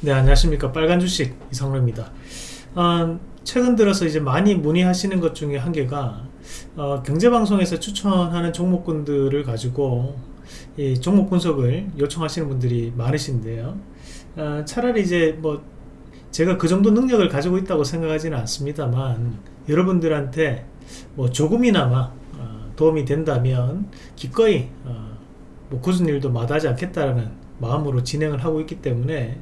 네 안녕하십니까. 빨간 주식 이성로입니다. 어, 최근 들어서 이제 많이 문의하시는 것 중에 한 개가 어, 경제방송에서 추천하는 종목군들을 가지고 이 종목 분석을 요청하시는 분들이 많으신데요. 어, 차라리 이제 뭐 제가 그 정도 능력을 가지고 있다고 생각하지는 않습니다만 여러분들한테 뭐 조금이나마 어, 도움이 된다면 기꺼이 어, 뭐 굳은 일도 마다하지 않겠다라는 마음으로 진행을 하고 있기 때문에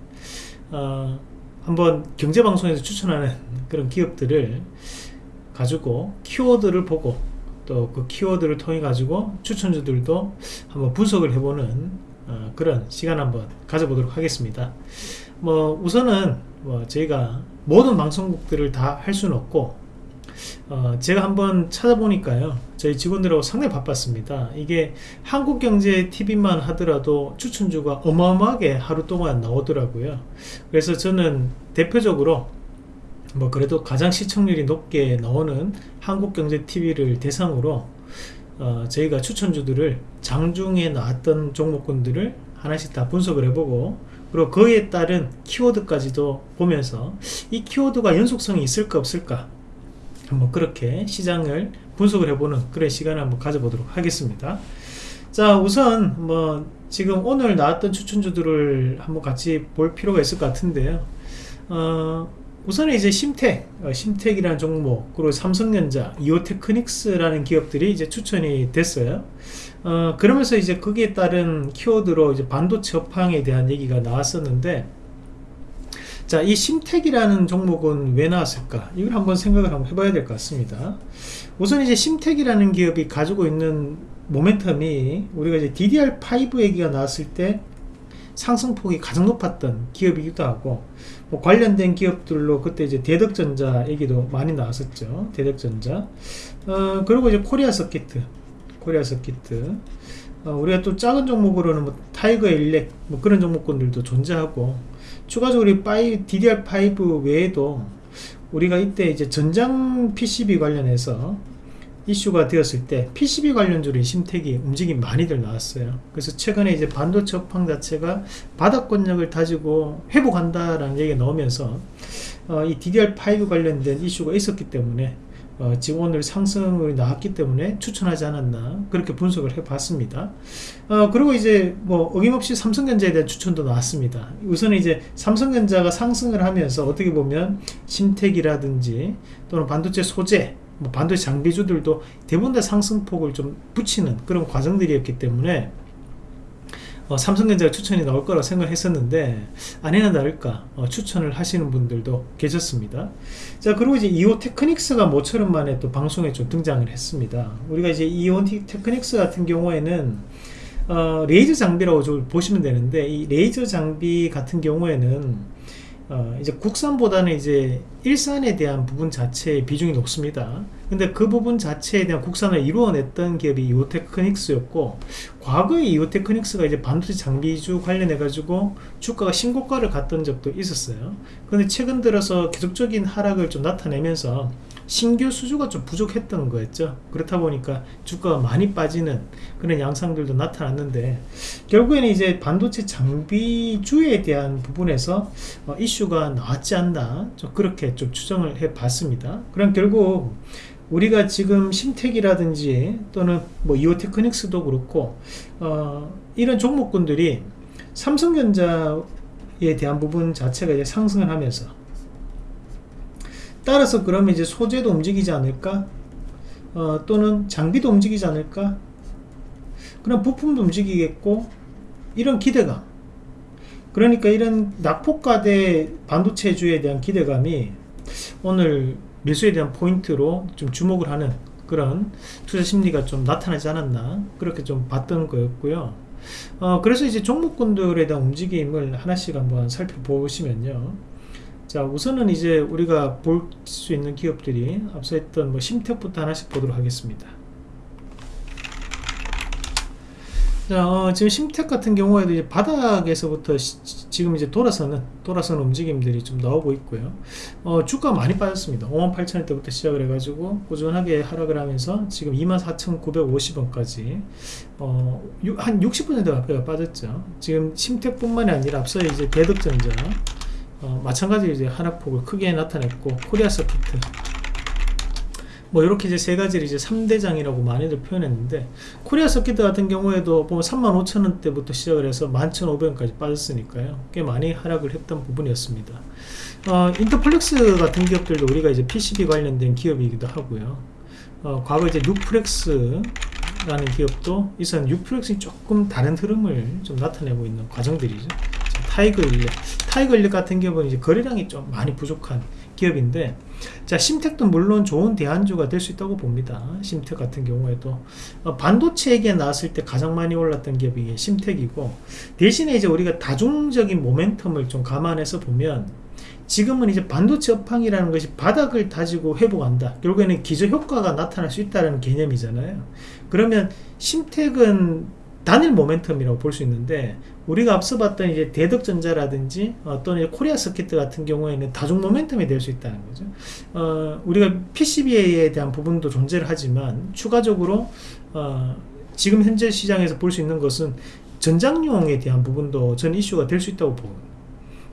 어, 한번 경제방송에서 추천하는 그런 기업들을 가지고 키워드를 보고 또 그 키워드를 통해 가지고 추천주들도 한번 분석을 해보는 어, 그런 시간 한번 가져보도록 하겠습니다. 뭐 우선은 뭐 저희가 모든 방송국들을 다 할 수는 없고 어, 제가 한번 찾아보니까요. 저희 직원들하고 상당히 바빴습니다. 이게 한국경제TV만 하더라도 추천주가 어마어마하게 하루 동안 나오더라고요. 그래서 저는 대표적으로 뭐 그래도 가장 시청률이 높게 나오는 한국경제TV를 대상으로 어, 저희가 추천주들을 장중에 나왔던 종목군들을 하나씩 다 분석을 해보고 그리고 그에 따른 키워드까지도 보면서 이 키워드가 연속성이 있을까 없을까 한번 그렇게 시장을 분석을 해보는 그런 시간을 한번 가져보도록 하겠습니다. 자 우선 뭐 지금 오늘 나왔던 추천주들을 한번 같이 볼 필요가 있을 것 같은데요. 어, 우선 이제 심텍 어, 심텍이라는 종목 그리고 삼성전자 이오테크닉스라는 기업들이 이제 추천이 됐어요. 어, 그러면서 이제 거기에 따른 키워드로 이제 반도체 업황에 대한 얘기가 나왔었는데 자, 이 심텍이라는 종목은 왜 나왔을까? 이걸 한번 생각을 한번 해봐야 될 것 같습니다. 우선 이제 심텍이라는 기업이 가지고 있는 모멘텀이 우리가 이제 DDR5 얘기가 나왔을 때 상승폭이 가장 높았던 기업이기도 하고 뭐 관련된 기업들로 그때 이제 대덕전자 얘기도 많이 나왔었죠. 대덕전자. 어, 그리고 이제 코리아 서키트. 코리아 서키트. 어, 우리가 또 작은 종목으로는 뭐 타이거 일렉 뭐 그런 종목군들도 존재하고 추가적으로 DDR5 외에도 우리가 이때 이제 전장 PCB 관련해서 이슈가 되었을 때 PCB 관련주의 심택이 움직임 많이들 나왔어요. 그래서 최근에 이제 반도체 업황 자체가 바닥권력을 다지고 회복한다라는 얘기가 나오면서 어, 이 DDR5 관련된 이슈가 있었기 때문에 어, 오늘 상승이 나왔기 때문에 추천하지 않았나 그렇게 분석을 해 봤습니다. 어, 그리고 이제 뭐 어김없이 삼성전자에 대한 추천도 나왔습니다. 우선 이제 삼성전자가 상승을 하면서 어떻게 보면 심택이라든지 또는 반도체 소재 뭐 반도체 장비주들도 대부분 다 상승폭을 좀 붙이는 그런 과정들이었기 때문에 어, 삼성전자가 추천이 나올 거라고 생각했었는데 아니나 다를까 어, 추천을 하시는 분들도 계셨습니다. 자 그리고 이제 이오 테크닉스가 모처럼 만에 또 방송에 좀 등장을 했습니다. 우리가 이제 이오 테크닉스 같은 경우에는 어, 레이저 장비라고 좀 보시면 되는데 이 레이저 장비 같은 경우에는 어, 이제 국산보다는 이제 일산에 대한 부분 자체의 비중이 높습니다. 근데 그 부분 자체에 대한 국산을 이루어냈던 기업이 이오테크닉스였고 과거에 이오테크닉스가 이제 반도체 장비주 관련해 가지고 주가가 신고가를 갔던 적도 있었어요. 근데 최근 들어서 계속적인 하락을 좀 나타내면서 신규 수주가 좀 부족했던 거였죠 그렇다 보니까 주가가 많이 빠지는 그런 양상들도 나타났는데 결국에는 이제 반도체 장비주에 대한 부분에서 어, 이슈가 나왔지 않나 좀 그렇게 좀 추정을 해 봤습니다 그럼 결국 우리가 지금 심텍이라든지 또는 뭐 이오테크닉스도 그렇고 어, 이런 종목군들이 삼성전자에 대한 부분 자체가 이제 상승을 하면서 따라서 그러면 이제 소재도 움직이지 않을까? 어, 또는 장비도 움직이지 않을까? 그럼 부품도 움직이겠고 이런 기대감 그러니까 이런 낙폭과대 반도체주에 대한 기대감이 오늘 매수에 대한 포인트로 좀 주목을 하는 그런 투자 심리가 좀 나타나지 않았나 그렇게 좀 봤던 거였고요. 어, 그래서 이제 종목군들에 대한 움직임을 하나씩 한번 살펴보시면요. 자 우선은 이제 우리가 볼 수 있는 기업들이 앞서 했던 뭐 심택부터 하나씩 보도록 하겠습니다 자 어, 지금 심택 같은 경우에도 이제 바닥에서부터 시, 지금 이제 돌아서는 돌아서는 움직임들이 좀 나오고 있고요. 어, 주가 많이 빠졌습니다. 58,000원 때부터 시작을 해가지고 꾸준하게 하락을 하면서 지금 24,950원까지 어, 한60% 가까이가 빠졌죠. 지금 심택뿐만이 아니라 앞서 이제 대덕전자 어, 마찬가지로 이제 하락폭을 크게 나타냈고 코리아 서키트 뭐 이렇게 이제 세 가지를 이제 3대장이라고 많이들 표현했는데 코리아 서키트 같은 경우에도 보면 35,000원대부터 시작을 해서 11,500원까지 빠졌으니까요. 꽤 많이 하락을 했던 부분이었습니다. 어, 인터플렉스 같은 기업들도 우리가 이제 PCB 관련된 기업이기도 하고요. 어, 과거 이제 뉴프렉스 라는 기업도 이선 뉴프렉스이 조금 다른 흐름을 좀 나타내고 있는 과정들이죠. 타이거 일렉. 타이거 일렉 같은 기업은 이제 거래량이 좀 많이 부족한 기업인데 자 심텍도 물론 좋은 대안주가 될 수 있다고 봅니다. 심텍 같은 경우에도. 어, 반도체 얘기 나왔을 때 가장 많이 올랐던 기업이 심텍이고 대신에 이제 우리가 다중적인 모멘텀을 좀 감안해서 보면 지금은 이제 반도체 업황이라는 것이 바닥을 다지고 회복한다. 결국에는 기저 효과가 나타날 수 있다는 개념이잖아요. 그러면 심텍은 단일 모멘텀이라고 볼 수 있는데 우리가 앞서 봤던 이제 대덕전자라든지 어, 또는 코리아 서킷 같은 경우에는 다중 모멘텀이 될 수 있다는 거죠. 어, 우리가 PCB에 대한 부분도 존재를 하지만 추가적으로 어, 지금 현재 시장에서 볼 수 있는 것은 전장용에 대한 부분도 전 이슈가 될 수 있다고 보고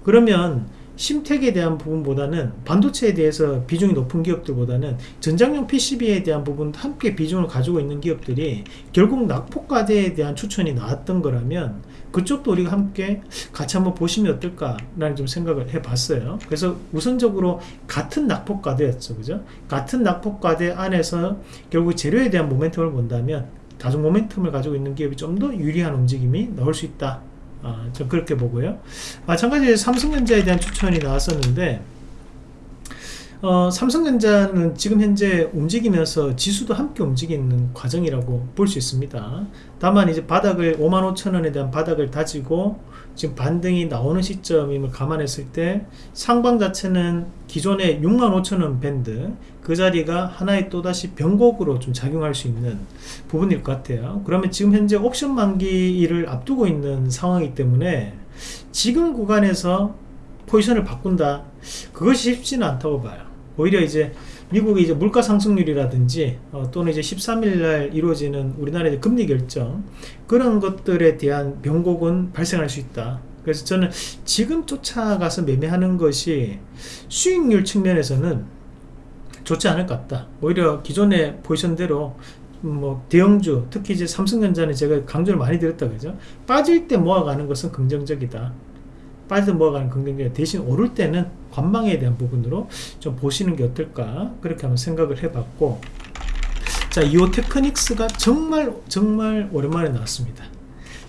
그러면 심텍에 대한 부분보다는 반도체에 대해서 비중이 높은 기업들보다는 전장용 PCB에 대한 부분도 함께 비중을 가지고 있는 기업들이 결국 낙폭과대에 대한 추천이 나왔던 거라면 그쪽도 우리가 함께 같이 한번 보시면 어떨까라는 좀 생각을 해봤어요. 그래서 우선적으로 같은 낙폭과대였죠, 그죠? 같은 낙폭과대 안에서 결국 재료에 대한 모멘텀을 본다면 다중 모멘텀을 가지고 있는 기업이 좀 더 유리한 움직임이 나올 수 있다. 아, 좀 그렇게 보고요. 마찬가지로 삼성전자에 대한 추천이 나왔었는데 어, 삼성전자는 지금 현재 움직이면서 지수도 함께 움직이는 과정이라고 볼 수 있습니다. 다만 이제 바닥을 55,000원에 대한 바닥을 다지고 지금 반등이 나오는 시점임을 감안했을 때 상방 자체는 기존의 65,000원 밴드 그 자리가 하나의 또다시 변곡으로 좀 작용할 수 있는 부분일 것 같아요. 그러면 지금 현재 옵션 만기를 앞두고 있는 상황이기 때문에 지금 구간에서 포지션을 바꾼다 그것이 쉽지는 않다고 봐요. 오히려 이제 미국의 이제 물가 상승률이라든지 어, 또는 이제 13일 날 이루어지는 우리나라의 금리 결정 그런 것들에 대한 변곡은 발생할 수 있다. 그래서 저는 지금 쫓아가서 매매하는 것이 수익률 측면에서는 좋지 않을 것 같다. 오히려 기존의 포지션대로 뭐 대형주 특히 이제 삼성전자는 제가 강조를 많이 드렸다 그죠 빠질 때 모아가는 것은 긍정적이다 빠져 모아가는 긍정적 대신 오를 때는 관망에 대한 부분으로 좀 보시는 게 어떨까? 그렇게 한번 생각을 해봤고. 자 이오 테크닉스가 정말 정말 오랜만에 나왔습니다.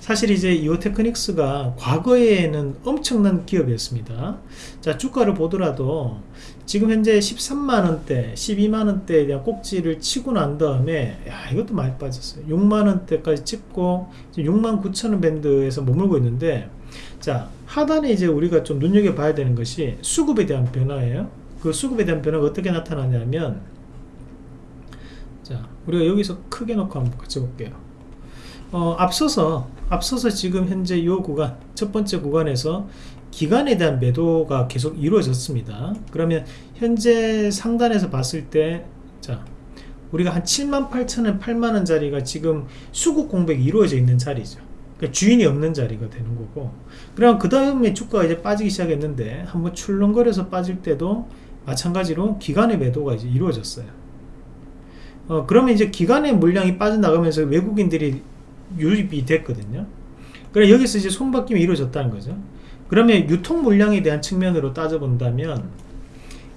사실 이제 이오 테크닉스가 과거에는 엄청난 기업이었습니다. 자 주가를 보더라도 지금 현재 13만원대 12만원대에 대한 꼭지를 치고 난 다음에 야 이것도 많이 빠졌어요. 6만원대까지 찍고 6만 9천원 밴드에서 머물고 있는데 자 하단에 이제 우리가 좀 눈여겨봐야 되는 것이 수급에 대한 변화예요. 그 수급에 대한 변화가 어떻게 나타나냐면 자 우리가 여기서 크게 놓고 한번 같이 볼게요. 어, 앞서서 앞서서 지금 현재 이 구간 첫 번째 구간에서 기간에 대한 매도가 계속 이루어졌습니다. 그러면 현재 상단에서 봤을 때 자 우리가 한 7만 8천원 8만원 자리가 지금 수급 공백이 이루어져 있는 자리죠 그러니까 주인이 없는 자리가 되는 거고. 그럼 그 다음에 주가가 이제 빠지기 시작했는데 한번 출렁거려서 빠질 때도 마찬가지로 기간의 매도가 이제 이루어졌어요. 어, 그러면 이제 기간의 물량이 빠져나가면서 외국인들이 유입이 됐거든요. 그래 여기서 이제 손바뀜이 이루어졌다는 거죠. 그러면 유통 물량에 대한 측면으로 따져본다면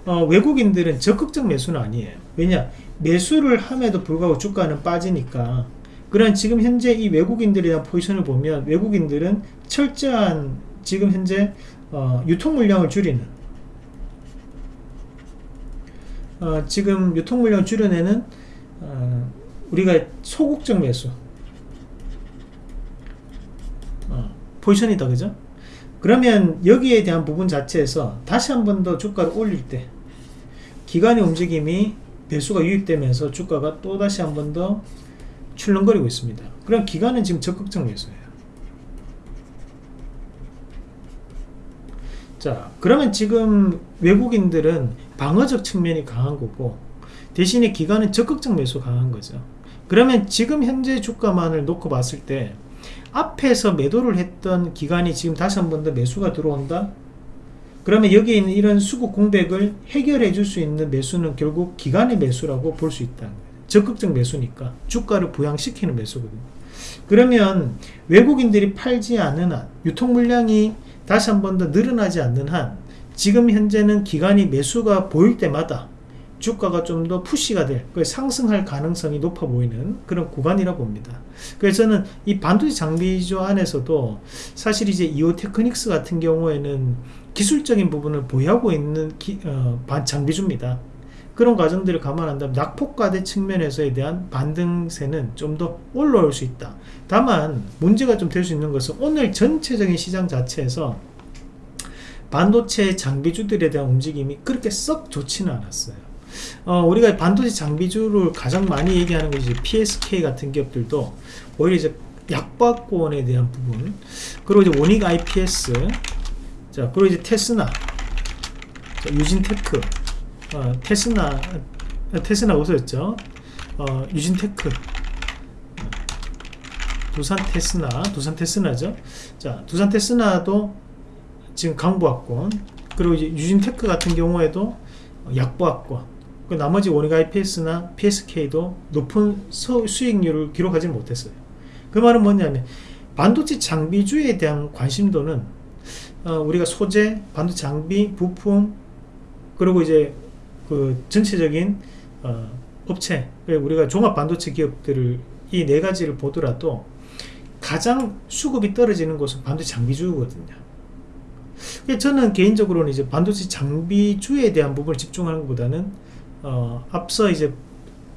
어, 외국인들은 적극적 매수는 아니에요. 왜냐? 매수를 함에도 불구하고 주가는 빠지니까 그런 지금 현재 이 외국인들에 대한 포지션을 보면 외국인들은 철저한 지금 현재 어, 유통 물량을 줄이는 어, 지금 유통 물량을 줄여내는 어, 우리가 소극적 매수 어, 포지션이다 그죠? 그러면 여기에 대한 부분 자체에서 다시 한 번 더 주가를 올릴 때 기간의 움직임이 배수가 유입되면서 주가가 또 다시 한 번 더 출렁거리고 있습니다. 그럼 기관은 지금 적극적 매수예요. 자, 그러면 지금 외국인들은 방어적 측면이 강한 거고 대신에 기관은 적극적 매수 강한 거죠. 그러면 지금 현재 주가만을 놓고 봤을 때 앞에서 매도를 했던 기간이 지금 다시 한 번 더 매수가 들어온다? 그러면 여기 있는 이런 수급 공백을 해결해 줄 수 있는 매수는 결국 기간의 매수라고 볼수 거예요. 적극적 매수니까 주가를 부양시키는 매수거든요. 그러면 외국인들이 팔지 않는 한 유통 물량이 다시 한 번 더 늘어나지 않는 한 지금 현재는 기간이 매수가 보일 때마다 주가가 좀 더 푸시가 될 상승할 가능성이 높아 보이는 그런 구간이라 봅니다. 그래서 저는 이 반도체 장비주 안에서도 사실 이제 이오 테크닉스 같은 경우에는 기술적인 부분을 보유하고 있는 기, 어, 장비주입니다. 그런 과정들을 감안한다면 낙폭과대 측면에서에 대한 반등세는 좀 더 올라올 수 있다. 다만 문제가 좀 될 수 있는 것은 오늘 전체적인 시장 자체에서 반도체 장비주들에 대한 움직임이 그렇게 썩 좋지는 않았어요. 어, 우리가 반도체 장비주를 가장 많이 얘기하는 것이 PSK 같은 기업들도 오히려 이제 약보합권에 대한 부분 그리고 이제 원익 IPS 자 그리고 이제 테스나 자, 유진테크 어, 테스나 어, 테스나 어서였죠. 어, 유진테크. 두산 테스나 두산 테스나죠. 자 두산 테스나도 지금 강보합권 그리고 이제 유진테크 같은 경우에도 약보합권 그 나머지 원익 IPS나 PSK도 높은 수익률을 기록하지 못했어요. 그 말은 뭐냐면 반도체 장비주에 대한 관심도는 어, 우리가 소재, 반도체 장비, 부품 그리고 이제 그 전체적인 어, 업체 우리가 종합 반도체 기업들을 이 네 가지를 보더라도 가장 수급이 떨어지는 곳은 반도체 장비주거든요. 저는 개인적으로는 이제 반도체 장비주에 대한 부분을 집중하는 것보다는 어, 앞서 이제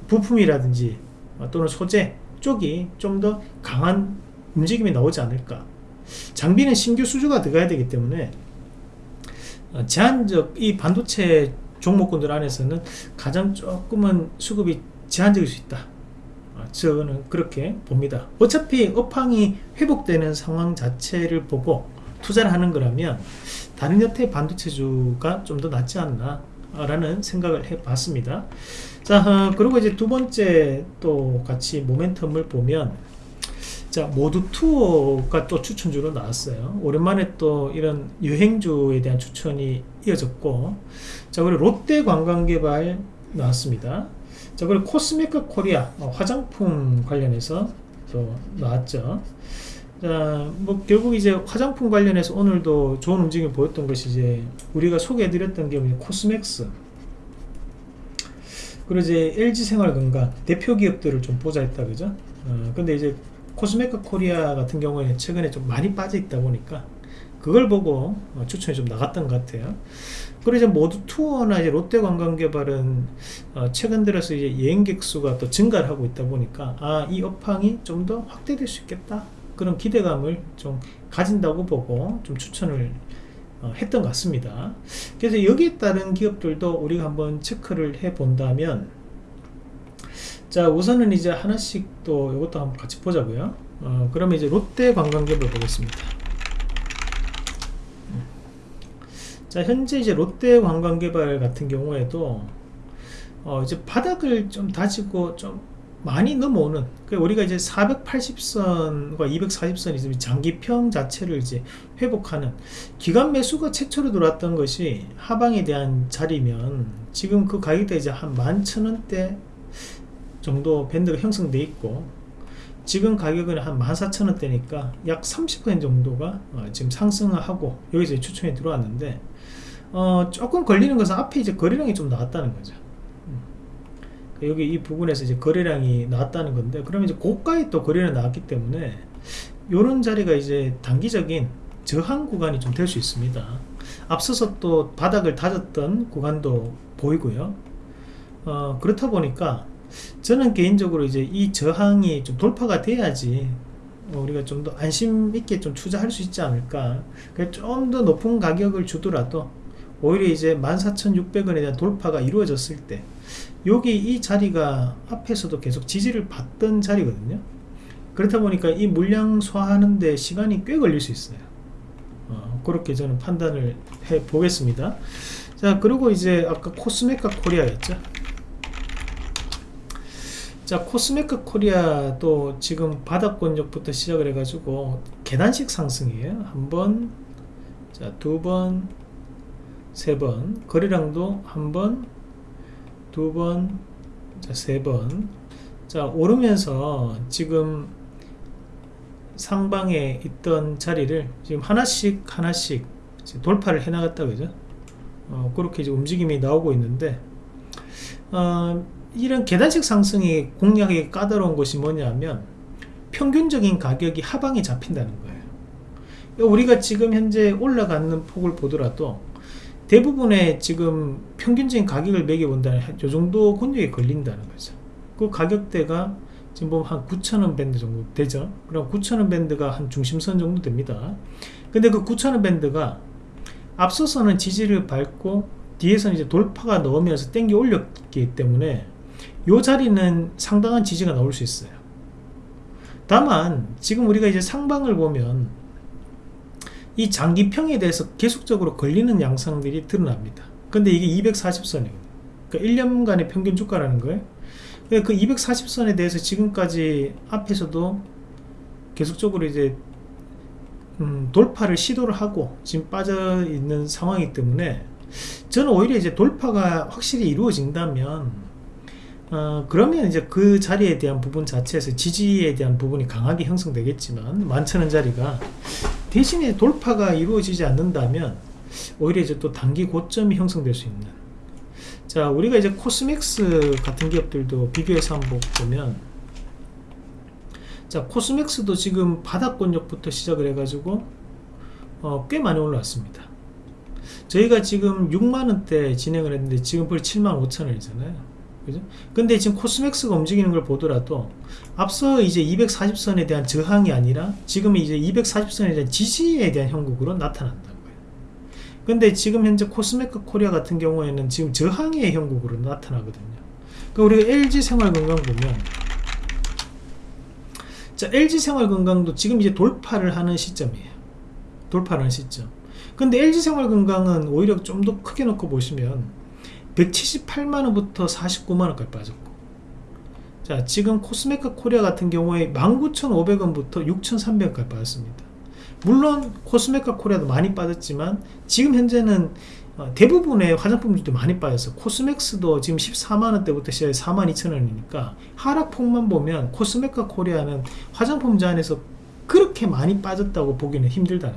부품이라든지 어, 또는 소재 쪽이 좀 더 강한 움직임이 나오지 않을까. 장비는 신규 수주가 들어가야 되기 때문에 어, 제한적 이 반도체 종목군들 안에서는 가장 조금은 수급이 제한적일 수 있다. 아, 저는 그렇게 봅니다. 어차피 업황이 회복되는 상황 자체를 보고 투자를 하는 거라면 다른 여태 반도체주가 좀 더 낫지 않나 라는 생각을 해 봤습니다. 자, 어, 그리고 이제 두 번째 또 같이 모멘텀을 보면 자 모두 투어가 또 추천주로 나왔어요. 오랜만에 또 이런 여행주에 대한 추천이 이어졌고 자 그리고 롯데 관광개발 나왔습니다. 자 그리고 코스메카 코리아 어, 화장품 관련해서 또 나왔죠. 자뭐 결국 이제 화장품 관련해서 오늘도 좋은 움직임을 보였던 것이 이제 우리가 소개해드렸던 게 코스맥스. 그리고 이제 LG생활건강 대표 기업들을 좀 보자 했다 그죠? 어, 근데 이제 코스메카 코리아 같은 경우에는 최근에 좀 많이 빠져 있다 보니까 그걸 보고 어, 추천이 좀 나갔던 것 같아요. 그리고 이제 모두 투어나 이제 롯데 관광개발은 어, 최근 들어서 이제 여행객 수가 또 증가를 하고 있다 보니까 아 이 업황이 좀 더 확대될 수 있겠다 그런 기대감을 좀 가진다고 보고 좀 추천을 어, 했던 것 같습니다. 그래서 여기에 따른 기업들도 우리가 한번 체크를 해 본다면 자 우선은 이제 하나씩 또 이것도 한번 같이 보자고요. 어, 그러면 이제 롯데 관광개발 보겠습니다. 자 현재 이제 롯데 관광개발 같은 경우에도 어, 이제 바닥을 좀 다지고 좀 많이 넘어오는 그 우리가 이제 480선과 240선 있으면 장기평 자체를 이제 회복하는 기간 매수가 최초로 들어왔던 것이 하방에 대한 자리면 지금 그 가격대 이제 한 11,000원대 정도 밴드가 형성돼 있고 지금 가격은 한 14,000원대니까 약 30% 정도가 어, 지금 상승하고 여기서 추천이 들어왔는데 어, 조금 걸리는 것은 앞에 이제 거래량이 좀 나왔다는 거죠. 음. 여기 이 부분에서 이제 거래량이 나왔다는 건데 그러면 이제 고가에 또 거래량이 나왔기 때문에 이런 자리가 이제 단기적인 저항 구간이 좀 될 수 있습니다. 앞서서 또 바닥을 다졌던 구간도 보이고요. 어, 그렇다 보니까 저는 개인적으로 이제 이 저항이 좀 돌파가 돼야지 우리가 좀 더 안심 있게 좀 투자할 수 있지 않을까. 좀 더 높은 가격을 주더라도 오히려 이제 14,600원에 대한 돌파가 이루어졌을 때 여기 이 자리가 앞에서도 계속 지지를 받던 자리거든요. 그렇다 보니까 이 물량 소화하는데 시간이 꽤 걸릴 수 있어요. 어, 그렇게 저는 판단을 해 보겠습니다. 자 그리고 이제 아까 코스메카 코리아였죠 자 코스메카 코리아도 지금 바닥권역부터 시작을 해가지고 계단식 상승이에요 한번 자 두번 세 번, 거래량도 한 번, 두 번, 자, 세 번. 자, 오르면서 지금 상방에 있던 자리를 지금 하나씩 하나씩 돌파를 해 나갔다 그죠? 어, 그렇게 이제 움직임이 나오고 있는데 어, 이런 계단식 상승이 공략하기 까다로운 것이 뭐냐면 평균적인 가격이 하방에 잡힌다는 거예요. 우리가 지금 현재 올라가는 폭을 보더라도 대부분의 지금 평균적인 가격을 매겨본다면 이 정도 근육에 걸린다는 거죠. 그 가격대가 지금 보면 한 9천원 밴드 정도 되죠? 그럼 9천원 밴드가 한 중심선 정도 됩니다. 근데 그 9천원 밴드가 앞서서는 지지를 밟고 뒤에서는 이제 돌파가 넣으면서 땡겨 올렸기 때문에 이 자리는 상당한 지지가 나올 수 있어요. 다만 지금 우리가 이제 상방을 보면 이 장기평에 대해서 계속적으로 걸리는 양상들이 드러납니다. 근데 이게 240선이거든요. 그러니까 1년간의 평균 주가라는 거예요. 그 240선에 대해서 지금까지 앞에서도 계속적으로 이제 음, 돌파를 시도를 하고 지금 빠져 있는 상황이기 때문에 저는 오히려 이제 돌파가 확실히 이루어진다면 어, 그러면 이제 그 자리에 대한 부분 자체에서 지지에 대한 부분이 강하게 형성되겠지만 많지않은 자리가 대신에 돌파가 이루어지지 않는다면 오히려 이제 또 단기 고점이 형성될 수 있는. 자 우리가 이제 코스맥스 같은 기업들도 비교해서 한번 보면 자 코스맥스도 지금 바닥권역부터 시작을 해가지고 어, 꽤 많이 올라왔습니다. 저희가 지금 6만원대 진행을 했는데 지금 벌 7만 5천원이잖아요 그죠? 근데 지금 코스맥스가 움직이는 걸 보더라도 앞서 이제 240선에 대한 저항이 아니라 지금 이제 240선에 대한 지지에 대한 형국으로 나타난다는 거예요. 근데 지금 현재 코스메크 코리아 같은 경우에는 지금 저항의 형국으로 나타나거든요. 그러니까 우리가 LG 생활건강 보면 자 LG 생활건강도 지금 이제 돌파를 하는 시점이에요. 돌파를 하는 시점. 근데 LG 생활건강은 오히려 좀 더 크게 놓고 보시면 178만원부터 49만원까지 빠졌고. 자 지금 코스메카 코리아 같은 경우에 19,500원부터 6,300원까지 빠졌습니다. 물론 코스메카 코리아도 많이 빠졌지만 지금 현재는 어, 대부분의 화장품들도 많이 빠졌어요 코스맥스도 지금 14만원대부터 시작해 42,000원이니까 하락폭만 보면 코스메카 코리아는 화장품주 안에서 그렇게 많이 빠졌다고 보기는 힘들다는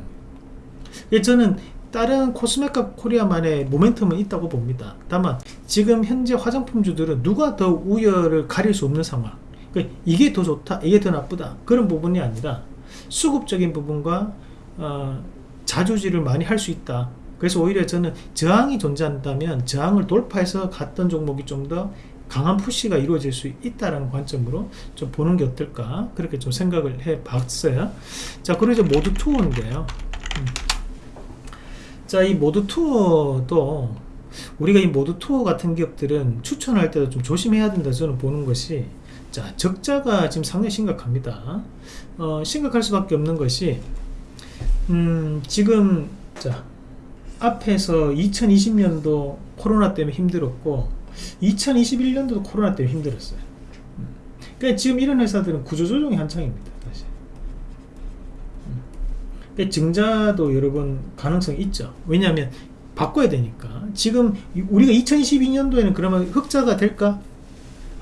거예요. 저는 다른 코스메카 코리아만의 모멘텀은 있다고 봅니다. 다만 지금 현재 화장품주들은 누가 더 우열을 가릴 수 없는 상황. 그러니까 이게 더 좋다 이게 더 나쁘다. 그런 부분이 아니라 수급적인 부분과 어, 자주지를 많이 할 수 있다. 그래서 오히려 저는 저항이 존재한다면 저항을 돌파해서 갔던 종목이 좀 더 강한 푸시가 이루어질 수 있다는 관점으로 좀 보는 게 어떨까? 그렇게 좀 생각을 해 봤어요. 자 그리고 이제 모두 투어인데요. 음. 자, 이 모드 투어도 우리가 이 모드 투어 같은 기업들은 추천할 때도 좀 조심해야 된다 저는 보는 것이 자 적자가 지금 상당히 심각합니다 어, 심각할 수밖에 없는 것이 음, 지금 자 앞에서 2020년도 코로나 때문에 힘들었고 2021년도도 코로나 때문에 힘들었어요 음. 그러니까 지금 이런 회사들은 구조조정이 한창입니다 증자도 여러분 가능성이 있죠. 왜냐하면 바꿔야 되니까. 지금 우리가 2022년도에는 그러면 흑자가 될까?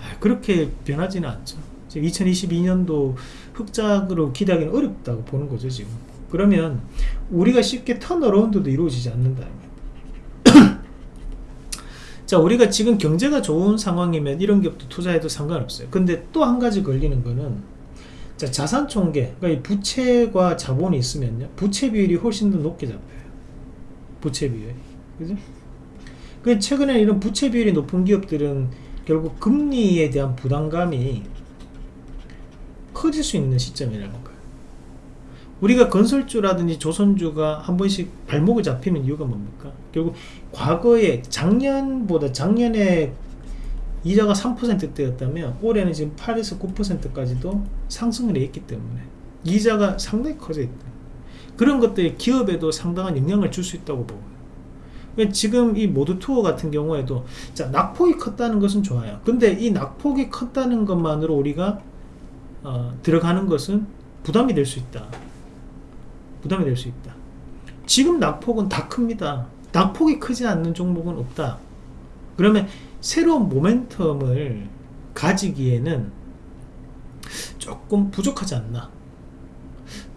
아, 그렇게 변하지는 않죠. 2022년도 흑자로 기대하기는 어렵다고 보는 거죠 지금. 그러면 우리가 쉽게 턴어라운드도 이루어지지 않는다. 자 우리가 지금 경제가 좋은 상황이면 이런 기업도 투자해도 상관없어요. 근데 또 한 가지 걸리는 거는 자, 자산 총계, 그러니까 부채과 자본이 있으면요. 부채 비율이 훨씬 더 높게 잡혀요. 부채 비율이. 그죠? 그 최근에 이런 부채 비율이 높은 기업들은 결국 금리에 대한 부담감이 커질 수 있는 시점이라는 거예요. 우리가 건설주라든지 조선주가 한 번씩 발목을 잡히는 이유가 뭡니까? 결국 과거에 작년보다 작년에 이자가 3%대였다면 올해는 지금 8에서 9%까지도 상승을 했기 때문에 이자가 상당히 커져 있다. 그런 것들이 기업에도 상당한 영향을 줄 수 있다고 보고요. 그러니까 지금 이 모드 투어 같은 경우에도 자 낙폭이 컸다는 것은 좋아요. 근데 이 낙폭이 컸다는 것만으로 우리가 어, 들어가는 것은 부담이 될 수 있다. 부담이 될 수 있다. 지금 낙폭은 다 큽니다. 낙폭이 크지 않는 종목은 없다. 그러면 새로운 모멘텀을 가지기에는 조금 부족하지 않나.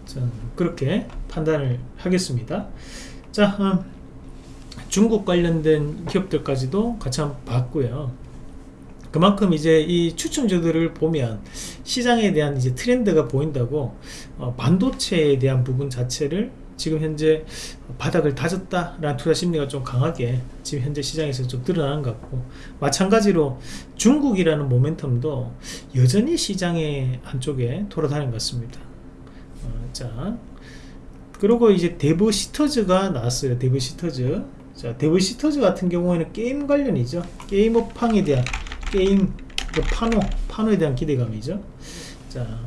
자, 그렇게 판단을 하겠습니다. 자, 음, 중국 관련된 기업들까지도 같이 한번 봤고요. 그만큼 이제 이 추천주들을 보면 시장에 대한 이제 트렌드가 보인다고 어, 반도체에 대한 부분 자체를 지금 현재 바닥을 다졌다 라는 투자 심리가 좀 강하게 지금 현재 시장에서 좀 드러나는 것 같고 마찬가지로 중국이라는 모멘텀도 여전히 시장의 한쪽에 돌아다니는 것 같습니다. 어, 자 그리고 이제 데브시스터즈가 나왔어요. 데브시스터즈. 자 데브시스터즈 같은 경우에는 게임 관련이죠. 게임 업황에 대한 게임 그 판호 판호에 대한 기대감이죠. 자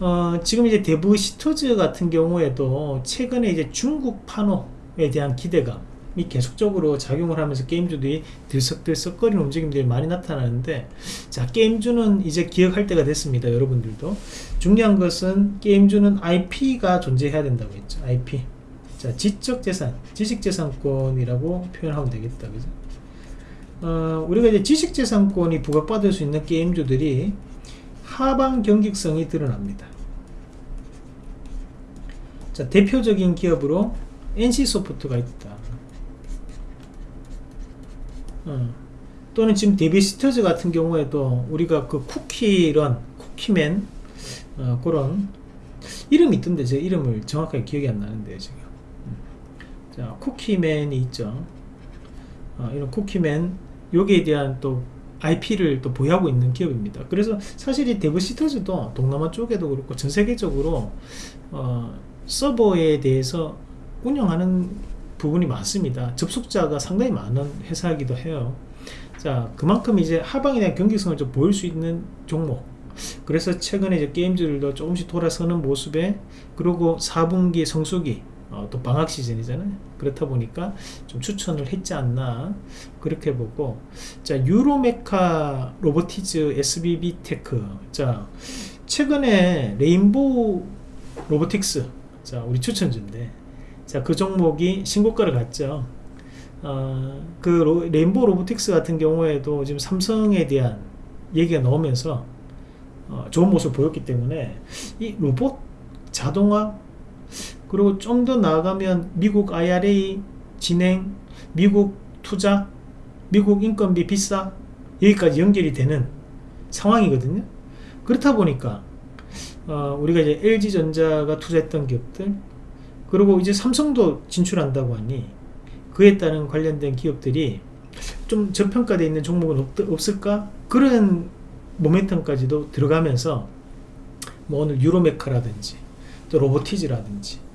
어, 지금 이제 대부 시토즈 같은 경우에도 최근에 이제 중국 파노에 대한 기대감이 계속적으로 작용을 하면서 게임주들이 들썩들썩거리는 움직임들이 많이 나타나는데 자 게임주는 이제 기억할 때가 됐습니다 여러분들도. 중요한 것은 게임주는 IP가 존재해야 된다고 했죠 IP 자 지적재산 지식재산권이라고 표현하면 되겠다 그죠? 어, 우리가 이제 지식재산권이 부각받을 수 있는 게임주들이 하방 경직성이 드러납니다. 자, 대표적인 기업으로 NC소프트가 있다. 어, 또는 지금 데비시터즈 같은 경우에도 우리가 그 쿠키런, 쿠키맨 어, 그런 이름이 있던데 제 이름을 정확하게 기억이 안 나는데 지금 음. 자 쿠키맨이 있죠 어, 이런 쿠키맨 여기에 대한 또 IP를 또 보유하고 있는 기업입니다. 그래서 사실 이 데브 시터즈도 동남아 쪽에도 그렇고 전 세계적으로 어, 서버에 대해서 운영하는 부분이 많습니다. 접속자가 상당히 많은 회사이기도 해요. 자, 그만큼 이제 하방에 대한 경직성을 좀 보일 수 있는 종목. 그래서 최근에 이제 게임들도 조금씩 돌아서는 모습에 그리고 4분기 성수기 어, 또 방학 시즌이잖아요. 그렇다 보니까 좀 추천을 했지 않나 그렇게 보고. 자 뉴로메카 로보티즈 SBB 테크. 자 최근에 레인보우 로보틱스. 자 우리 추천주인데. 자 그 종목이 신고가를 갔죠. 어, 그 로, 레인보우 로보틱스 같은 경우에도 지금 삼성에 대한 얘기가 나오면서 어, 좋은 모습을 보였기 때문에 이 로봇 자동화 그리고 좀 더 나아가면 미국 IRA 진행, 미국 투자, 미국 인건비 비싸 여기까지 연결이 되는 상황이거든요. 그렇다 보니까 어, 우리가 이제 LG전자가 투자했던 기업들 그리고 이제 삼성도 진출한다고 하니 그에 따른 관련된 기업들이 좀 저평가되어 있는 종목은 없, 을까 그런 모멘텀까지도 들어가면서 뭐 오늘 유로메카라든지 또 로보티즈라든지 어,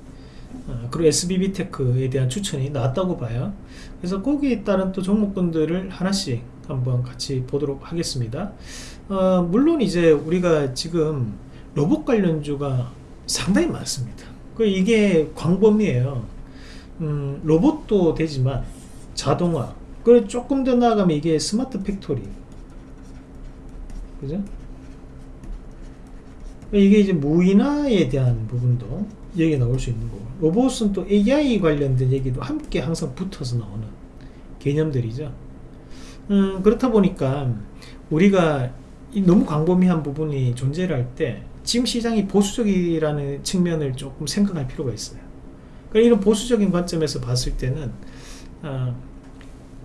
그리고 SBB 테크에 대한 추천이 나왔다고 봐요. 그래서 거기에 따른 또 종목군들을 하나씩 한번 같이 보도록 하겠습니다. 어, 물론 이제 우리가 지금 로봇 관련주가 상당히 많습니다. 그 이게 광범위에요. 음, 로봇도 되지만 자동화, 그리고 조금 더 나아가면 이게 스마트 팩토리, 그죠? 이게 이제 무인화에 대한 부분도 얘기 나올 수 있는 거고. 로봇은 또 AI 관련된 얘기도 함께 항상 붙어서 나오는 개념들이죠. 음, 그렇다 보니까 우리가 너무 광범위한 부분이 존재를 할 때 지금 시장이 보수적이라는 측면을 조금 생각할 필요가 있어요. 그러니까 이런 보수적인 관점에서 봤을 때는 어,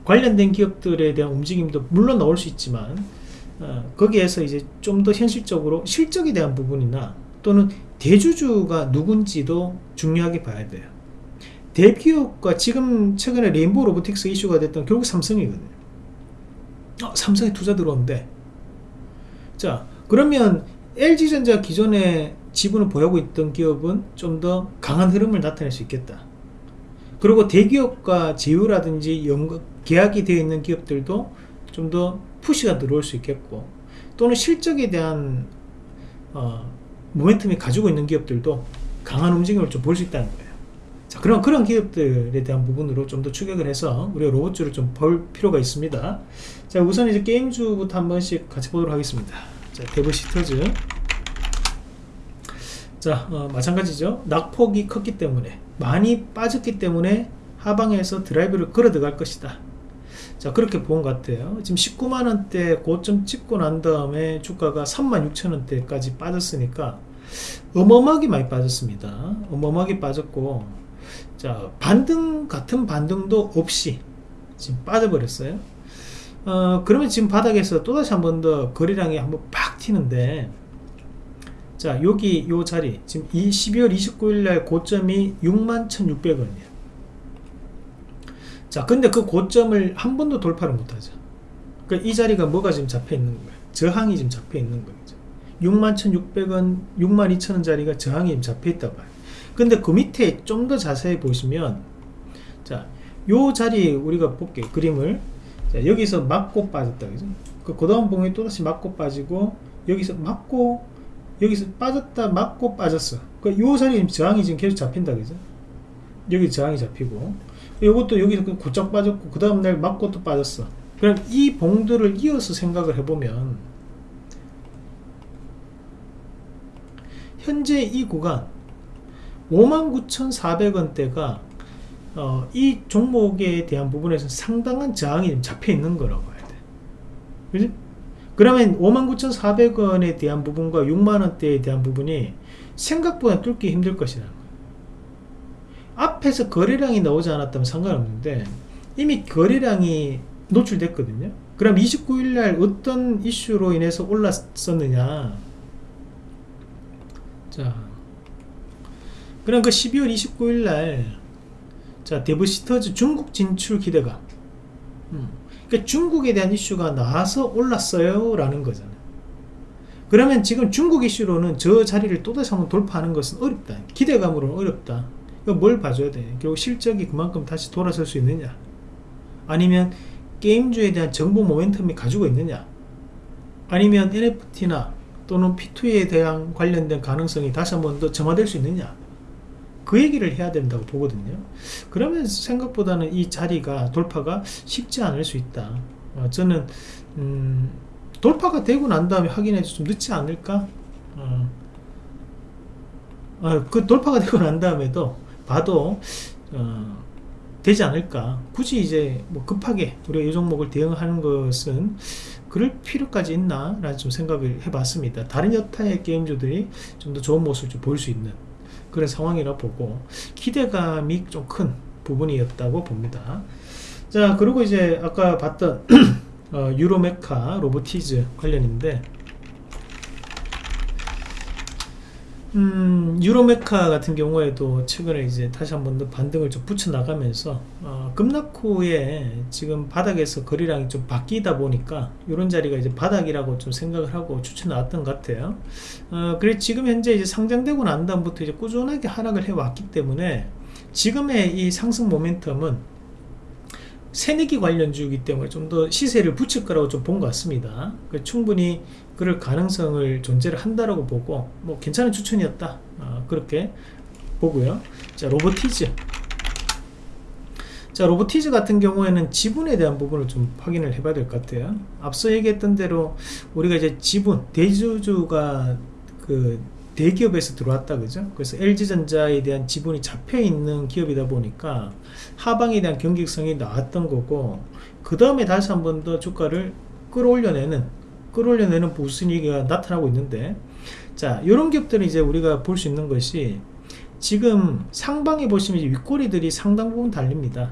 관련된 기업들에 대한 움직임도 물론 나올 수 있지만 어, 거기에서 이제 좀 더 현실적으로 실적에 대한 부분이나 또는 대주주가 누군지도 중요하게 봐야 돼요. 대기업과 지금 최근에 레인보우 로보틱스 이슈가 됐던 결국 삼성이거든요. 어, 삼성에 투자 들어온대. 자, 그러면 LG전자 기존에 지분을 보유하고 있던 기업은 좀 더 강한 흐름을 나타낼 수 있겠다. 그리고 대기업과 제휴라든지 연극, 계약이 되어 있는 기업들도 좀 더 푸시가 들어올 수 있겠고 또는 실적에 대한 어, 모멘텀이 가지고 있는 기업들도 강한 움직임을 좀 볼 수 있다는 거예요. 자, 그럼 그런 기업들에 대한 부분으로 좀 더 축약을 해서 우리가 로봇주를 좀 볼 필요가 있습니다. 자, 우선 이제 게임주부터 한 번씩 같이 보도록 하겠습니다. 자, 데브시스터즈. 자, 어, 마찬가지죠. 낙폭이 컸기 때문에 많이 빠졌기 때문에 하방에서 드라이브를 걸어 들어갈 것이다 자 그렇게 본 것 같아요. 지금 19만원대 고점 찍고 난 다음에 주가가 36,000원대까지 빠졌으니까 어마어마하게 많이 빠졌습니다. 어마어마하게 빠졌고 자 반등 같은 반등도 없이 지금 빠져버렸어요. 어 그러면 지금 바닥에서 또다시 한 번 더 거래량이 한번 팍 튀는데 자 여기 요 자리 지금 이 12월 29일 날 고점이 61,600원이에요 자 근데 그 고점을 한 번도 돌파를 못하죠. 그러니까 이 자리가 뭐가 지금 잡혀 있는 거예요? 저항이 지금 잡혀 있는 거죠 61,600원 62,000원 자리가 저항이 지금 잡혀 있다 봐요. 근데 그 밑에 좀 더 자세히 보시면 자요 자리 우리가 볼게요 그림을. 자, 여기서 맞고 빠졌다 그죠? 그, 그 다음 봉에 또다시 맞고 빠지고 여기서 맞고 여기서 빠졌다 맞고 빠졌어. 그요 자리 저항이 지금 계속 잡힌다 그죠? 여기 저항이 잡히고 이것도 여기서 곧장 빠졌고 그 다음날 맞고 또 빠졌어 그럼 이 봉들을 이어서 생각을 해보면 현재 이 구간 59,400원대가 어, 이 종목에 대한 부분에서 상당한 저항이 잡혀 있는 거라고 해야 돼. 그지? 그러면 59,400원에 대한 부분과 6만원대에 대한 부분이 생각보다 뚫기 힘들 것이다. 앞에서 거래량이 나오지 않았다면 상관없는데 이미 거래량이 노출됐거든요. 그럼 29일날 어떤 이슈로 인해서 올랐었느냐? 자 그럼 그 12월 29일날 자 데브시터즈 중국 진출 기대감 음. 그러니까 중국에 대한 이슈가 나와서 올랐어요 라는 거잖아요. 그러면 지금 중국 이슈로는 저 자리를 또다시 한번 돌파하는 것은 어렵다. 기대감으로는 어렵다 뭘 봐줘야 돼? 결국 실적이 그만큼 다시 돌아설 수 있느냐? 아니면 게임주에 대한 정보 모멘텀이 가지고 있느냐? 아니면 NFT나 또는 P2에 대한 관련된 가능성이 다시 한 번 더 점화될 수 있느냐? 그 얘기를 해야 된다고 보거든요. 그러면 생각보다는 이 자리가 돌파가 쉽지 않을 수 있다. 어, 저는 음, 돌파가 되고 난 다음에 확인해도 좀 늦지 않을까? 어, 어, 그 돌파가 되고 난 다음에도 봐도 어, 되지 않을까. 굳이 이제 뭐 급하게 우리가 이 종목을 대응하는 것은 그럴 필요까지 있나 라는 좀 생각을 해봤습니다. 다른 여타의 게임주들이 좀 더 좋은 모습을 좀 보일 수 있는 그런 상황이라 보고 기대감이 좀 큰 부분이었다고 봅니다. 자 그리고 이제 아까 봤던 어, 유로메카 로보티즈 관련인데 음, 유로메카 같은 경우에도 최근에 이제 다시 한번 더 반등을 좀 붙여 나가면서 어, 급락 후에 지금 바닥에서 거래량이 좀 바뀌다 보니까 이런 자리가 이제 바닥이라고 좀 생각을 하고 추천 나왔던 것 같아요. 어, 그래 지금 현재 이제 상장되고 난 다음부터 이제 꾸준하게 하락을 해 왔기 때문에 지금의 이 상승 모멘텀은 새내기 관련주이기 때문에 좀 더 시세를 붙일 거라고 좀 본 것 같습니다. 그 충분히 그럴 가능성을 존재를 한다라고 보고 뭐 괜찮은 추천이었다. 어, 그렇게 보고요. 자 로보티즈. 자 로보티즈 같은 경우에는 지분에 대한 부분을 좀 확인을 해봐야 될 것 같아요. 앞서 얘기했던 대로 우리가 이제 지분 대주주가 그 대기업에서 들어왔다 그죠? 그래서 LG전자에 대한 지분이 잡혀 있는 기업이다 보니까 하방에 대한 경직성이 나왔던 거고 그 다음에 다시 한 번 더 주가를 끌어올려내는 끌어올려내는 부순위기가 나타나고 있는데 자 이런 기업들은 이제 우리가 볼 수 있는 것이 지금 상방에 보시면 윗꼬리들이 상당 부분 달립니다.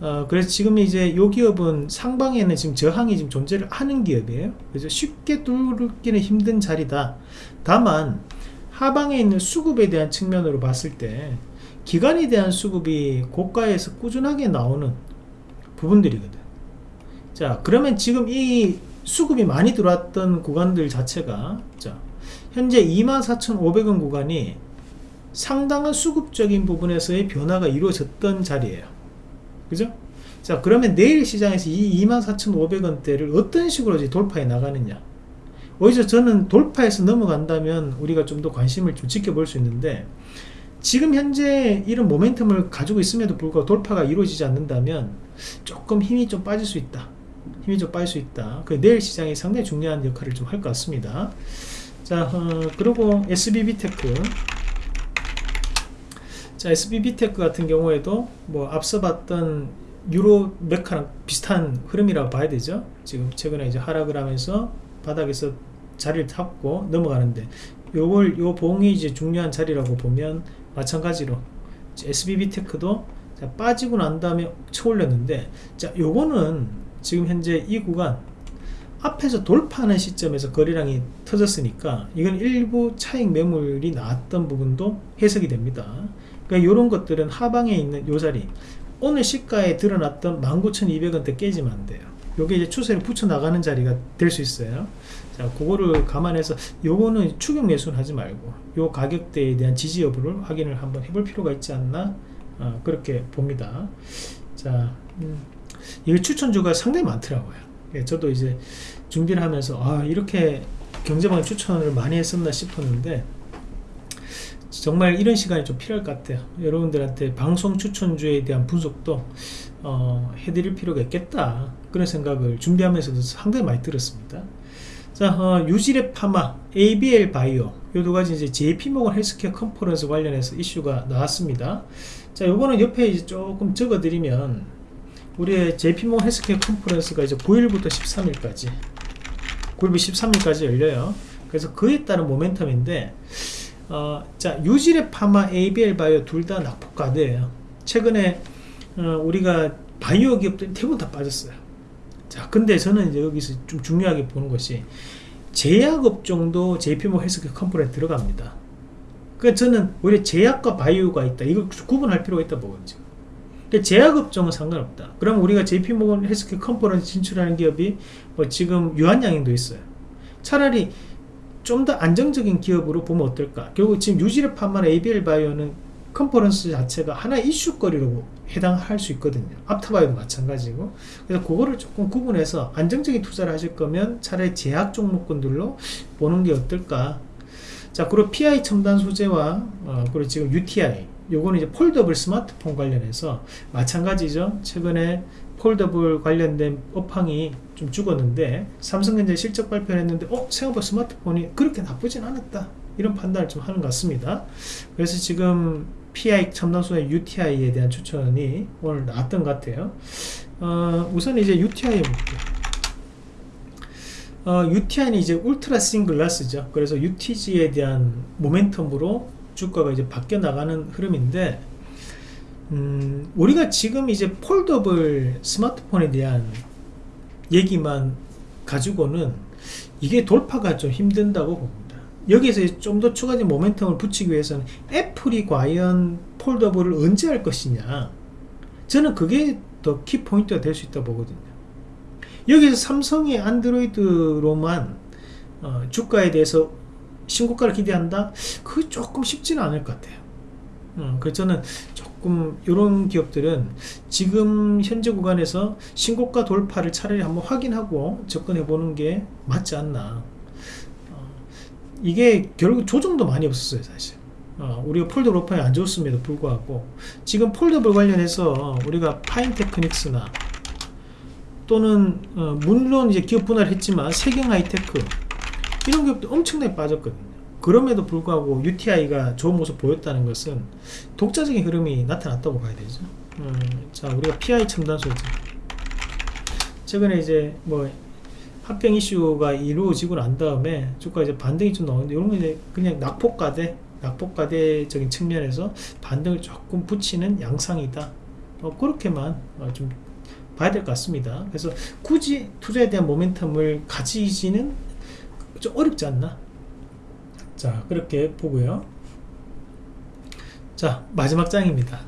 어, 그래서 지금 이제 요 기업은 상방에는 지금 저항이 지금 존재를 하는 기업이에요. 그래서 쉽게 뚫기는 힘든 자리다. 다만 하방에 있는 수급에 대한 측면으로 봤을 때 기간에 대한 수급이 고가에서 꾸준하게 나오는 부분들이거든. 자 그러면 지금 이 수급이 많이 들어왔던 구간들 자체가 자 현재 24,500원 구간이 상당한 수급적인 부분에서의 변화가 이루어졌던 자리예요. 그죠? 자 그러면 내일 시장에서 이 24,500원대를 어떤 식으로 돌파해 나가느냐? 오히려 저는 돌파해서 넘어간다면 우리가 좀 더 관심을 좀 지켜볼 수 있는데 지금 현재 이런 모멘텀을 가지고 있음에도 불구하고 돌파가 이루어지지 않는다면 조금 힘이 좀 빠질 수 있다 힘이 좀 빠질 수 있다. 그 내일 시장이 상당히 중요한 역할을 좀 할 것 같습니다. 자, 어, 그리고 SBB테크. 자 SBB테크 같은 경우에도 뭐 앞서 봤던 뉴로메카랑 비슷한 흐름이라고 봐야 되죠 지금 최근에 이제 하락을 하면서 바닥에서 자리를 잡고 넘어가는데 요걸 요 봉이 이제 중요한 자리라고 보면 마찬가지로 SBB테크도 빠지고 난 다음에 쳐올렸는데 자 요거는 지금 현재 이 구간 앞에서 돌파하는 시점에서 거래량이 터졌으니까 이건 일부 차익 매물이 나왔던 부분도 해석이 됩니다. 그러니까 이런 것들은 하방에 있는 요 자리 오늘 시가에 드러났던 19,200원대 깨지면 안 돼요. 요게 이제 추세를 붙여 나가는 자리가 될 수 있어요. 자 그거를 감안해서 요거는 추격 매수는 하지 말고 요 가격대에 대한 지지 여부를 확인을 한번 해볼 필요가 있지 않나 어, 그렇게 봅니다. 자 음, 이게 추천주가 상당히 많더라고요. 예, 저도 이제 준비를 하면서 아 이렇게 경제방 추천을 많이 했었나 싶었는데 정말 이런 시간이 좀 필요할 것 같아요. 여러분들한테 방송 추천주에 대한 분석도 어, 해드릴 필요가 있겠다. 그런 생각을 준비하면서도 상당히 많이 들었습니다. 자 어, 유지랩 파마 ABL 바이오. 요 두 가지 이제 JP모건 헬스케어 컨퍼런스 관련해서 이슈가 나왔습니다. 자 요거는 옆에 이제 조금 적어 드리면 우리의 JP모건 헬스케어 컨퍼런스가 이제 9일부터 13일까지 9일부터 13일까지 열려요. 그래서 그에 따른 모멘텀인데 어, 자 유지랩 파마 ABL 바이오 둘 다 낙폭과대예요. 최근에 어, 우리가 바이오 기업들이 대부분 다 빠졌어요. 자 근데 저는 이제 여기서 좀 중요하게 보는 것이 제약업종도 JP모건 헬스케어 컨퍼런스에 들어갑니다. 그 저는 오히려 제약과 바이오가 있다. 이걸 구분할 필요가 있다 보거든요 근데 제약업종은 상관없다. 그럼 우리가 JP모건 헬스케어 컴퍼니 진출하는 기업이 뭐 지금 유한양행도 있어요. 차라리 좀 더 안정적인 기업으로 보면 어떨까? 결국 지금 판매하는 ABL 바이오는 컨퍼런스 자체가 하나의 이슈거리로 해당할 수 있거든요. 앞타바이도 마찬가지고. 그래서 그거를 조금 구분해서 안정적인 투자를 하실 거면 차라리 제약 종목군들로 보는 게 어떨까? 자 그리고 PI 첨단 소재와 어, 그리고 지금 UTI 요거는 이제 폴더블 스마트폰 관련해서 마찬가지죠. 최근에 폴더블 관련된 업황이 좀 죽었는데 삼성전자 실적 발표를 했는데 어 생각보다 스마트폰이 그렇게 나쁘진 않았다. 이런 판단을 좀 하는 것 같습니다. 그래서 지금 PI 첨단소재 UTI에 대한 추천이 오늘 나왔던 것 같아요. 어, 우선 이제 UTI 볼게요 어, UTI는 이제 ultra thin glass죠. 그래서 UTG에 대한 모멘텀으로 주가가 이제 바뀌어 나가는 흐름인데 음, 우리가 지금 이제 폴더블 스마트폰에 대한 얘기만 가지고는 이게 돌파가 좀 힘든다고 봅니다. 여기에서 좀 더 추가적인 모멘텀을 붙이기 위해서는 애플이 과연 폴더블을 언제 할 것이냐. 저는 그게 더 키포인트가 될 수 있다고 보거든요. 여기서 삼성의 안드로이드로만 어, 주가에 대해서 신고가를 기대한다? 그게 조금 쉽지는 않을 것 같아요. 음, 그래서 저는 조금 이런 기업들은 지금 현재 구간에서 신고가 돌파를 차라리 한번 확인하고 접근해 보는 게 맞지 않나. 어, 이게 결국 조정도 많이 없었어요 사실. 어, 우리가 폴더블 업황이 안 좋았음에도 불구하고 지금 폴더블 관련해서 우리가 파인 테크닉스나 또는 어, 물론 이제 기업 분할을 했지만 세경 하이테크 이런 기업도 엄청나게 빠졌거든요. 그럼에도 불구하고 UTI가 좋은 모습 보였다는 것은 독자적인 흐름이 나타났다고 봐야 되죠. 음, 자 우리가 PI 첨단 소재 최근에 이제 뭐 합병 이슈가 이루어지고 난 다음에 주가 이제 반등이 좀 나오는데 이런 거 이제 그냥 낙폭가대 낙폭가대적인 측면에서 반등을 조금 붙이는 양상이다. 어, 그렇게만 어, 좀 봐야 될 것 같습니다. 그래서 굳이 투자에 대한 모멘텀을 가지지는 좀 어렵지 않나? 자 그렇게 보고요. 자 마지막 장입니다.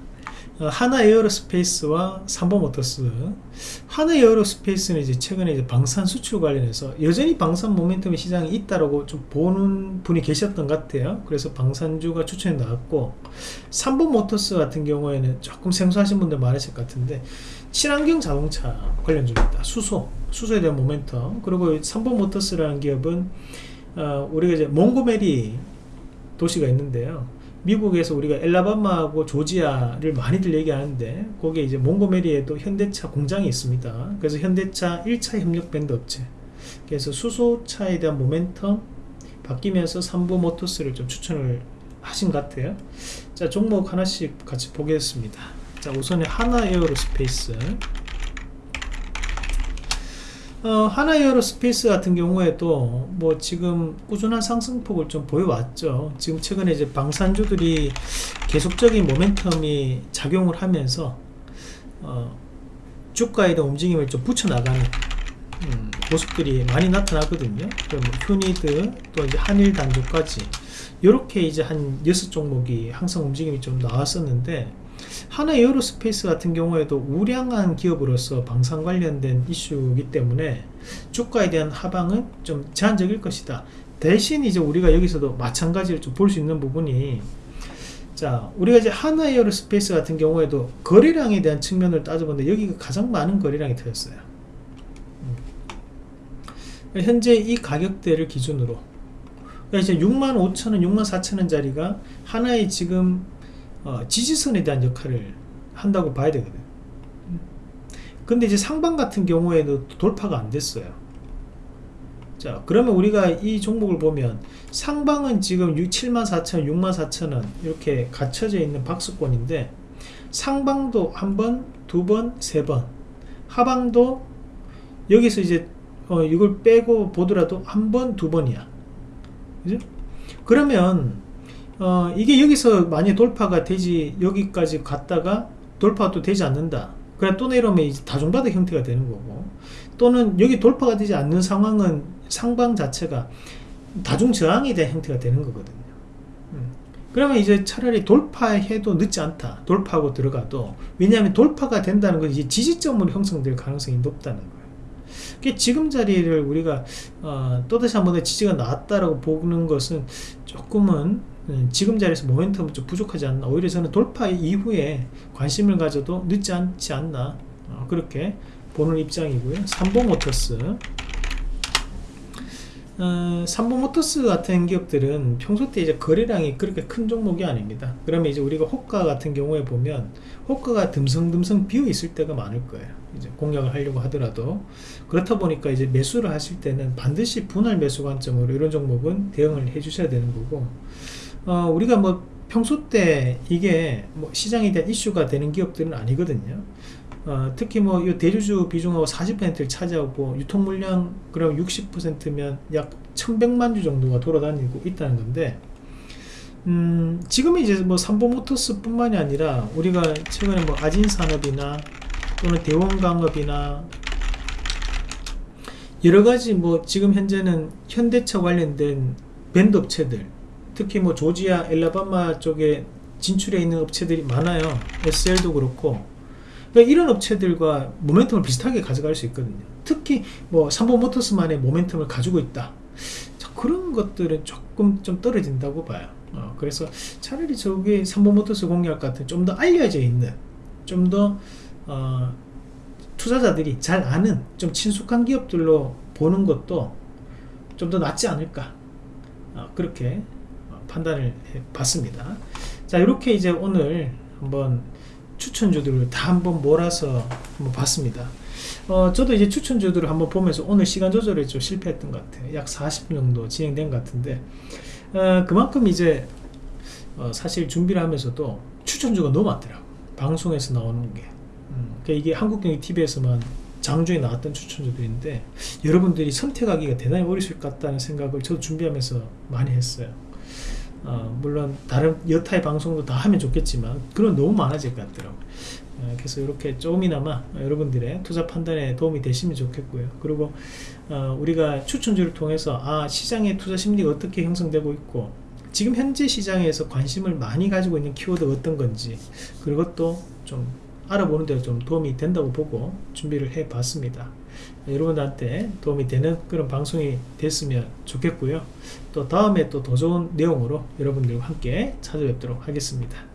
어, 하나 에어로스페이스와 삼보모터스. 하나 에어로스페이스는 이제 최근에 이제 방산 수출 관련해서 여전히 방산 모멘텀의 시장이 있다라고 좀 보는 분이 계셨던 것 같아요. 그래서 방산주가 추천이 나왔고 삼보모터스 같은 경우에는 조금 생소하신 분들 많으실 것 같은데 친환경 자동차 관련주입니다. 수소 수소에 대한 모멘텀. 그리고 삼보모터스라는 기업은 어, 우리가 이제 몽고메리 도시가 있는데요. 미국에서 우리가 엘라바마하고 조지아를 많이들 얘기하는데 거기에 이제 몽고메리에도 현대차 공장이 있습니다. 그래서 현대차 1차 협력 밴드 업체. 그래서 수소차에 대한 모멘텀 바뀌면서 삼보 모터스를 좀 추천을 하신 것 같아요. 자 종목 하나씩 같이 보겠습니다. 자 우선에 한화 에어로스페이스 어, 한화 에어로스페이스 같은 경우에도 뭐 지금 꾸준한 상승폭을 좀 보여왔죠 지금 최근에 이제 방산주들이 계속적인 모멘텀이 작용을 하면서 어, 주가에 대한 움직임을 좀 붙여나가는 음, 모습들이 많이 나타나거든요. 뭐 휴니드 또 이제 한일 단조까지 이렇게 이제 한 여섯 종목이 항상 움직임이 좀 나왔었는데 한화 에어로스페이스 같은 경우에도 우량한 기업으로서 방산 관련된 이슈이기 때문에 주가에 대한 하방은 좀 제한적일 것이다. 대신 이제 우리가 여기서도 마찬가지로 좀 볼 수 있는 부분이 자 우리가 이제 한화 에어로스페이스 같은 경우에도 거래량에 대한 측면을 따져보는데 여기가 가장 많은 거래량이 터졌어요. 현재 이 가격대를 기준으로 그러니까 이제 6만 5천원, 6만 4천원 짜리가 하나의 지금 어, 지지선에 대한 역할을 한다고 봐야 되거든. 근데 이제 상방 같은 경우에도 돌파가 안 됐어요. 자, 그러면 우리가 이 종목을 보면 상방은 지금 6, 7만 4천, 6만 4천원 이렇게 갇혀져 있는 박스권인데 상방도 한 번, 두 번, 세 번, 하방도 여기서 이제 어, 이걸 빼고 보더라도 한 번, 두 번이야. 그죠? 그러면 어, 이게 여기서 만약 돌파가 되지 여기까지 갔다가 돌파도 되지 않는다. 그래 또 내려오면 이제 다중바닥 형태가 되는 거고 또는 여기 돌파가 되지 않는 상황은 상방 자체가 다중 저항에 대한 형태가 되는 거거든요. 음. 그러면 이제 차라리 돌파해도 늦지 않다. 돌파하고 들어가도 왜냐하면 돌파가 된다는 건 이제 지지점으로 형성될 가능성이 높다는 거예요. 지금 자리를 우리가 어, 또다시 한번 지지가 나왔다라고 보는 것은 조금은 음, 지금 자리에서 모멘텀은 좀 부족하지 않나. 오히려 저는 돌파 이후에 관심을 가져도 늦지 않지 않나. 어, 그렇게 보는 입장이고요. 삼보모터스. 어, 삼보모터스 같은 기업들은 평소 때 이제 거래량이 그렇게 큰 종목이 아닙니다. 그러면 이제 우리가 호가 같은 경우에 보면 호가가 듬성듬성 비어 있을 때가 많을 거예요. 이제 공략을 하려고 하더라도. 그렇다 보니까 이제 매수를 하실 때는 반드시 분할 매수 관점으로 이런 종목은 대응을 해 주셔야 되는 거고 어, 우리가 뭐 평소 때 이게 뭐 시장에 대한 이슈가 되는 기업들은 아니거든요. 어, 특히 뭐 이 대주주 비중하고 40%를 차지하고 유통 물량 그럼 60%면 약 1100만 주 정도가 돌아다니고 있다는 건데 음, 지금은 이제 뭐 삼보모터스 뿐만이 아니라 우리가 최근에 뭐 아진산업이나 또는 대원강업이나 여러가지 뭐 지금 현재는 현대차 관련된 밴드 업체들 특히 뭐 조지아, 엘라바마 쪽에 진출해 있는 업체들이 많아요. SL도 그렇고. 그러니까 이런 업체들과 모멘텀을 비슷하게 가져갈 수 있거든요. 특히 뭐 삼보모터스만의 모멘텀을 가지고 있다. 그런 것들은 조금 좀 떨어진다고 봐요. 어, 그래서 차라리 저기 삼보모터스 공략 같은 좀 더 알려져 있는 좀더 어, 투자자들이 잘 아는 좀 친숙한 기업들로 보는 것도 좀 더 낫지 않을까 어, 그렇게 판단을 해 봤습니다. 자, 이렇게 이제 오늘 한번 추천주들을 다 한번 몰아서 한번 봤습니다. 어, 저도 이제 추천주들을 한번 보면서 오늘 시간 조절에 좀 실패했던 것 같아요. 약 40분 정도 진행된 것 같은데, 어, 그만큼 이제, 어, 사실 준비를 하면서도 추천주가 너무 많더라고. 방송에서 나오는 게. 음, 그러니까 이게 한국경제TV에서만 장중에 나왔던 추천주들인데, 여러분들이 선택하기가 대단히 어려울 것 같다는 생각을 저도 준비하면서 많이 했어요. 어, 물론 다른 여타의 방송도 다 하면 좋겠지만 그런 너무 많아질 것 같더라고요. 어, 그래서 이렇게 조금이나마 여러분들의 투자 판단에 도움이 되시면 좋겠고요. 그리고 어, 우리가 추천주를 통해서 아 시장의 투자 심리가 어떻게 형성되고 있고 지금 현재 시장에서 관심을 많이 가지고 있는 키워드가 어떤 건지 그것도 좀 알아보는 데 좀 도움이 된다고 보고 준비를 해 봤습니다 여러분들한테 도움이 되는 그런 방송이 됐으면 좋겠고요. 또 다음에 또 더 좋은 내용으로 여러분들과 함께 찾아뵙도록 하겠습니다